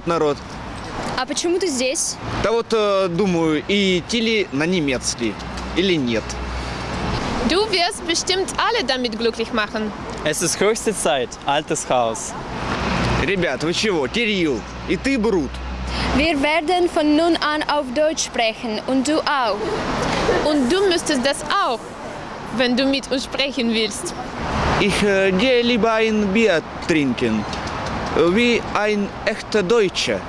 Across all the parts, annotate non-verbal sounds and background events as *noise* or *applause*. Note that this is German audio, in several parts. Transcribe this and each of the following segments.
Привет, народ. А почему ты здесь? Да вот э, думаю, и идти ли на немецкий или нет. Du wirst bestimmt alle damit glücklich machen. Es ist höchste Zeit. Altes Haus. Ребят, вы чего? Кирилл, и ты, Брут. Wir werden von nun an auf Deutsch sprechen und du auch. Und du müsstest das auch, wenn du mit uns sprechen willst. Ich äh, gehe lieber ein Bier trinken. Wie ein echter Deutscher.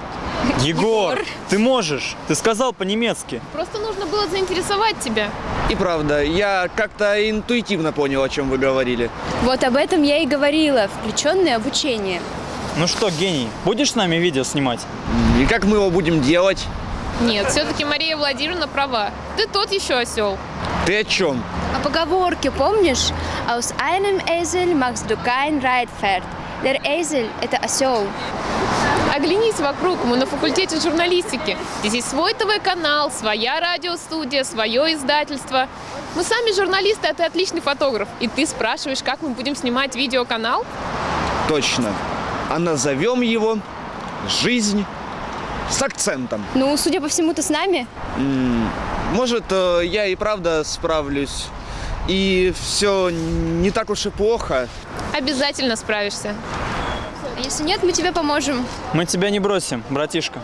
*laughs* Егор, ты можешь. Ты сказал по-немецки. Просто нужно было заинтересовать тебя. И правда, я как-то интуитивно понял, о чем вы говорили. Вот об этом я и говорила, включенное обучение. Ну что, гений, будешь с нами видео снимать? И как мы его будем делать? Нет, все-таки Мария Владимировна права. Ты тот еще осел. Ты о чем? О поговорке помнишь? Aus einem Esel machst du kein Reitpferd. Der Esel – это осел. Оглянись вокруг, мы на факультете журналистики. Здесь есть свой ТВ-канал, своя радиостудия, свое издательство. Мы сами журналисты, а ты отличный фотограф. И ты спрашиваешь, как мы будем снимать видеоканал? Точно. А назовем его «Жизнь с акцентом». Ну, судя по всему, ты с нами? Может, э, я и правда справлюсь. И все не так уж и плохо. Обязательно справишься. А Если нет, мы тебе поможем. Мы тебя не бросим, братишка.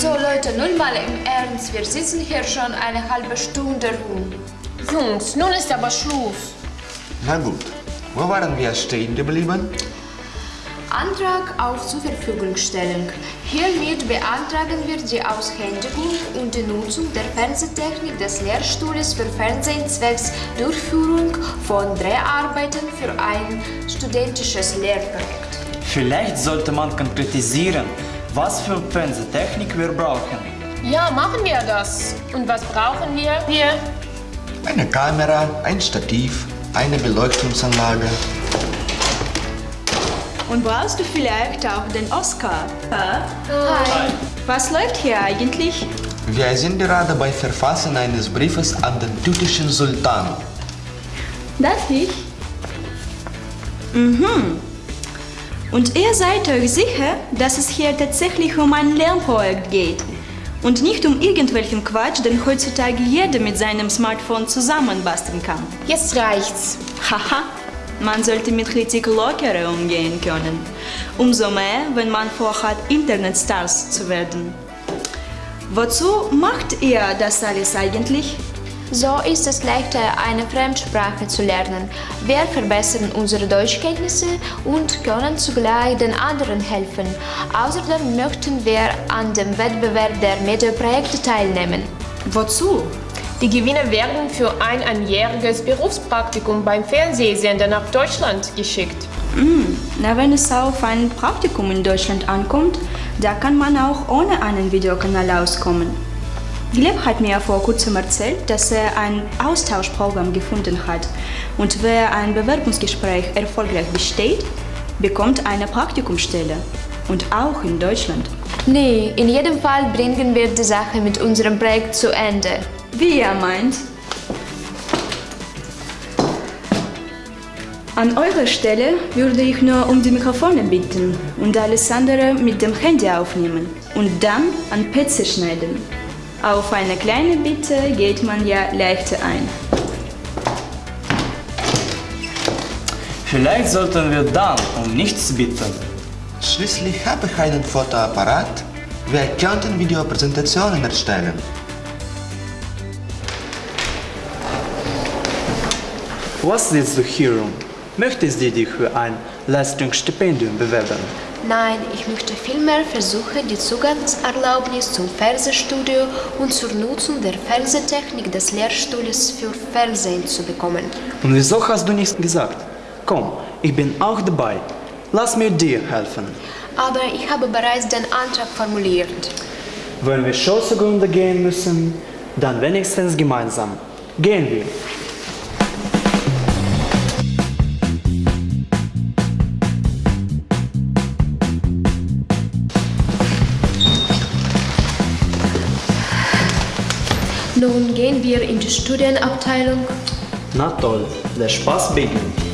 So Leute, nun mal im Ernst. Wir sitzen hier schon eine halbe Stunde rum. Jungs, nun ist aber Schluss. Na gut, wo waren wir stehen geblieben? Antrag auf Zurverfügungstellung. Hiermit beantragen wir die Aushändigung und die Nutzung der Fernsehtechnik des Lehrstuhls für Fernsehen zwecks Durchführung von Dreharbeiten für ein studentisches Lehrprojekt. Vielleicht sollte man konkretisieren, was für Fernsehtechnik wir brauchen. Ja, machen wir das. Und was brauchen wir? Wir. Eine Kamera, ein Stativ, eine Beleuchtungsanlage. Und brauchst du vielleicht auch den Oscar? Hi. Was läuft hier eigentlich? Wir sind gerade bei Verfassen eines Briefes an den türkischen Sultan. Darf ich? Mhm. Und ihr seid euch sicher, dass es hier tatsächlich um ein Lernprojekt geht? Und nicht um irgendwelchen Quatsch, den heutzutage jeder mit seinem Smartphone zusammenbasteln kann. Jetzt reicht's. Haha, man sollte mit Kritik lockerer umgehen können. Umso mehr, wenn man vorhat, Internetstars zu werden. Wozu macht ihr das alles eigentlich? So ist es leichter, eine Fremdsprache zu lernen. Wir verbessern unsere Deutschkenntnisse und können zugleich den anderen helfen. Außerdem möchten wir an dem Wettbewerb der Mediaprojekte teilnehmen. Wozu? Die Gewinner werden für ein einjähriges Berufspraktikum beim Fernsehsender nach Deutschland geschickt. Na, wenn es auf ein Praktikum in Deutschland ankommt, da kann man auch ohne einen Videokanal auskommen. Gleb hat mir vor kurzem erzählt, dass er ein Austauschprogramm gefunden hat und wer ein Bewerbungsgespräch erfolgreich besteht, bekommt eine Praktikumsstelle. Und auch in Deutschland. Nee, in jedem Fall bringen wir die Sache mit unserem Projekt zu Ende. Wie ihr meint. An eurer Stelle würde ich nur um die Mikrofone bitten und alles andere mit dem Handy aufnehmen und dann an PC schneiden. Auf eine kleine Bitte geht man ja leichter ein. Vielleicht sollten wir dann um nichts bitten. Schließlich habe ich einen Fotoapparat. Wir könnten Videopräsentationen erstellen. Was willst du hier? Möchtest du dich für ein Leistungsstipendium bewerben? Nein, ich möchte vielmehr versuchen, die Zugangserlaubnis zum Fernsehstudio und zur Nutzung der Fernsehtechnik des Lehrstuhls für Fernsehen zu bekommen. Und wieso hast du nichts gesagt? Komm, ich bin auch dabei. Lass mir dir helfen. Aber ich habe bereits den Antrag formuliert. Wenn wir schon zugrunde gehen müssen, dann wenigstens gemeinsam. Gehen wir. Gehen wir in die Studienabteilung. Na toll, der Spaß beginnt.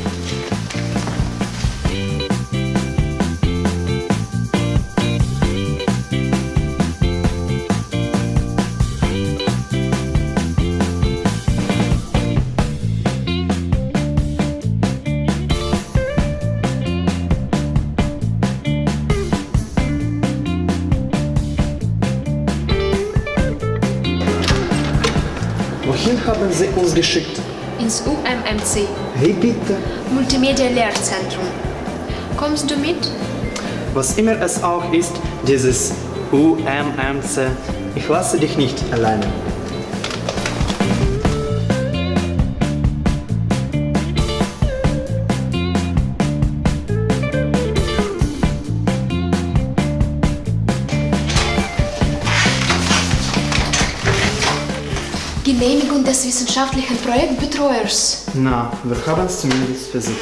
Sie uns geschickt? Ins UMMC, Hey bitte. Multimedia-Lehrzentrum. Kommst du mit? Was immer es auch ist, dieses UMMC, ich lasse dich nicht alleine. Genehmigung des wissenschaftlichen Projektbetreuers. Na, wir haben es zumindest versucht.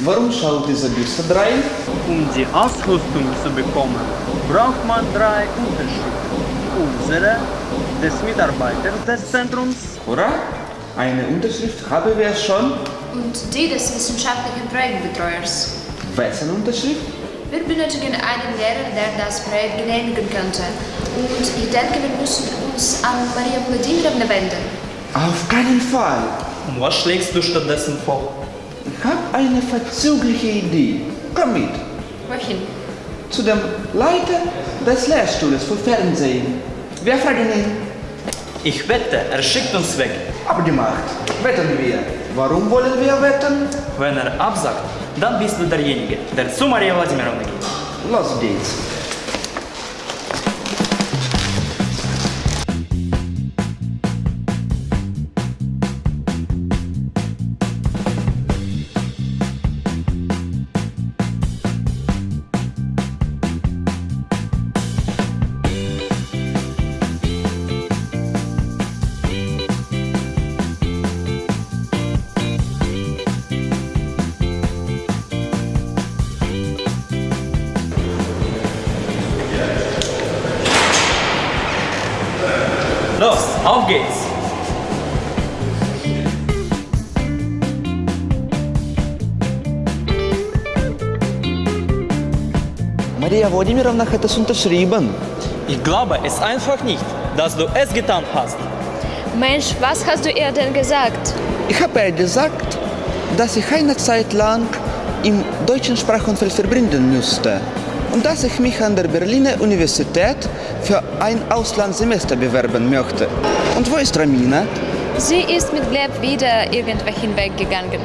Warum schaut dieser Büste rein? Um die Ausrüstung zu bekommen, braucht man drei Unterschriften. Unsere, des Mitarbeiters des Zentrums Hurra! Eine Unterschrift haben wir schon. Und die des wissenschaftlichen Projektbetreuers. Wessen Unterschrift? Wir benötigen einen Lehrer, der das Projekt genehmigen könnte. Und ich denke, wir müssen uns an Maria Wladimirovna wenden. Auf keinen Fall. Und was schlägst du stattdessen vor? Ich habe eine verzügliche Idee. Komm mit. Wohin? Zu dem Leiter des Lehrstuhles für Fernsehen. Wir fragen ihn. Ich wette, er schickt uns weg. Abgemacht. Wetten wir. Warum wollen wir wetten? Wenn er absagt, dann bist du derjenige, der zu Maria Wladimirovna geht. Los geht's. Maria Wladimirovna hat es unterschrieben. Ich glaube es einfach nicht, dass du es getan hast. Mensch, was hast du ihr denn gesagt? Ich habe ihr gesagt, dass ich eine Zeit lang im deutschen Sprachumfeld verbringen müsste und dass ich mich an der Berliner Universität für ein Auslandssemester bewerben möchte. Und wo ist Ramina? Sie ist mit Gleb wieder irgendwo hinweggegangen.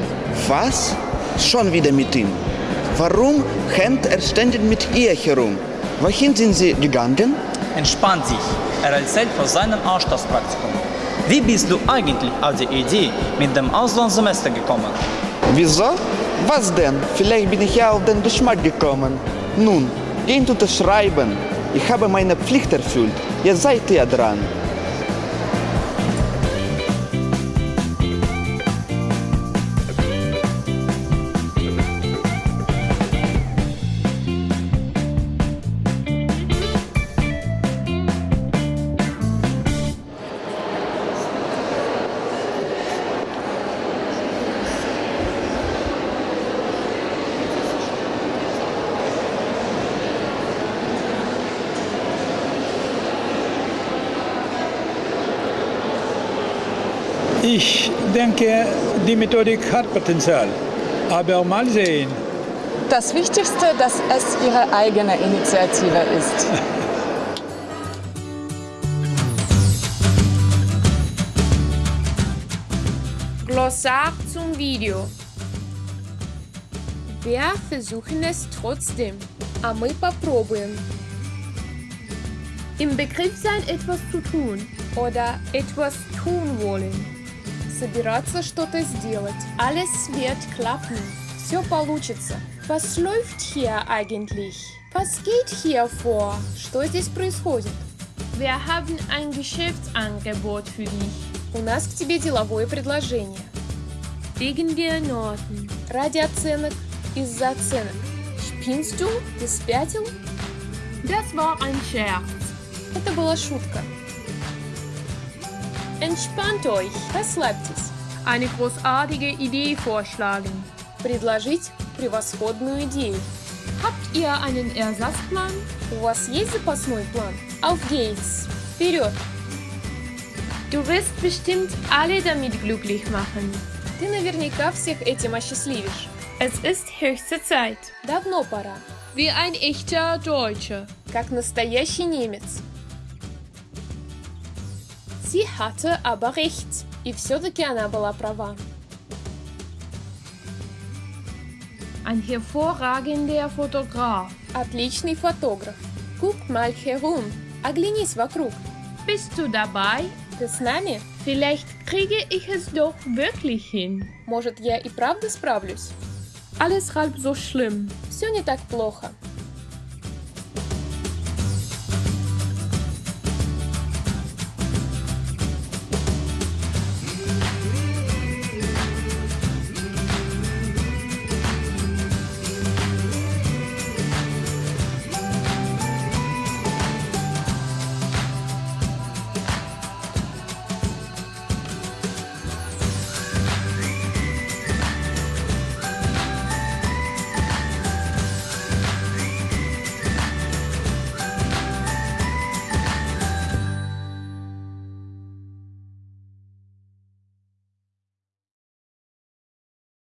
Was? Schon wieder mit ihm. Warum hängt er ständig mit ihr herum? Wohin sind sie gegangen? Entspannt sich. Er erzählt von seinem Austauschpraktikum. Wie bist du eigentlich auf die Idee mit dem Auslandssemester gekommen? Wieso? Was denn? Vielleicht bin ich ja auf den Geschmack gekommen. Nun, geht unterschreiben. Ich habe meine Pflicht erfüllt. Jetzt seid ihr dran. Ich denke, die Methodik hat Potenzial. Aber mal sehen. Das Wichtigste, dass es ihre eigene Initiative ist. Glossar zum Video. Wir versuchen es trotzdem, а мы попробуем. Im Begriff sein, etwas zu tun oder etwas tun wollen. Собираться что-то сделать. Alles wird klappen. Все получится. Was läuft hier eigentlich? Was geht hier vor? Что здесь происходит? Wir haben ein Geschäftsangebot für dich. У нас к тебе деловое предложение. Wegen der Noten. Ради оценок. Из-за оценок. Spinnst du? Ты спятил? Das war ein Scherz. Это была шутка. Entspannt euch. Расслабьтесь. Eine großartige Idee vorschlagen. Предложить превосходную идею. Habt ihr einen Ersatzplan? У вас есть запасной план? Auf geht's. Вперед. Du wirst bestimmt alle damit glücklich machen. Ты наверняка всех этим осчастливишь. Es ist höchste Zeit. Давно пора. Wie ein echter Deutscher. Как настоящий немец. Sie hatte aber recht. И все-таки она была права. Ein hervorragender Fotograf. Отличный фотограф. Guck mal herum. Оглянись вокруг. Bist du dabei? Ты с нами? Vielleicht kriege ich es doch wirklich hin. Может, я и правда справлюсь? Alles halb so schlimm. Все не так плохо.